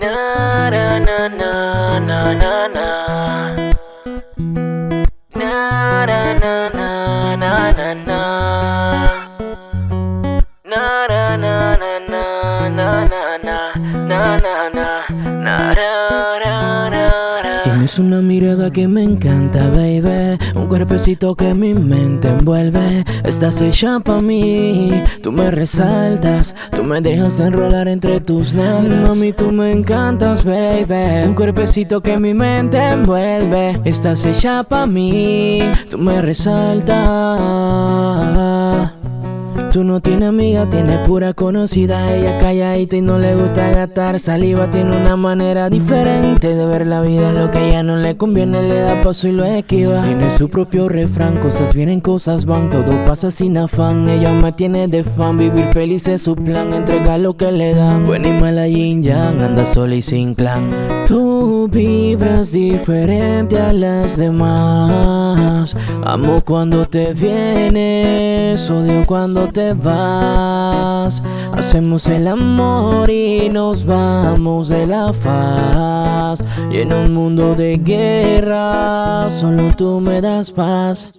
Na na na na na na na Na na na na na na na Na na na na na na na na na na na na Tienes una mirada que me encanta, baby. Un cuerpecito que mi mente envuelve. Estás hecha pa' mí. Tú me resaltas. Tú me dejas enrolar entre tus nalgas Mami, tú me encantas, baby. Un cuerpecito que mi mente envuelve. Estás hecha pa' mí. Tú me resaltas Tú no tienes amiga, tienes pura conocida. Ella calladita y no le gusta gastar saliva. Tiene una manera diferente de ver la vida. Lo que a ella no le conviene le da paso y lo esquiva. Tiene su propio refrán, cosas vienen, cosas van. Todo pasa sin afán, ella me tiene de fan. Vivir feliz es su plan, entrega lo que le dan. Buena y mala yin yang, anda sola y sin clan Tú vibras diferente a las demás. Amo cuando te vienes, odio cuando te vas. Hacemos el amor y nos vamos de la faz. Y en un mundo de guerra, solo tú me das paz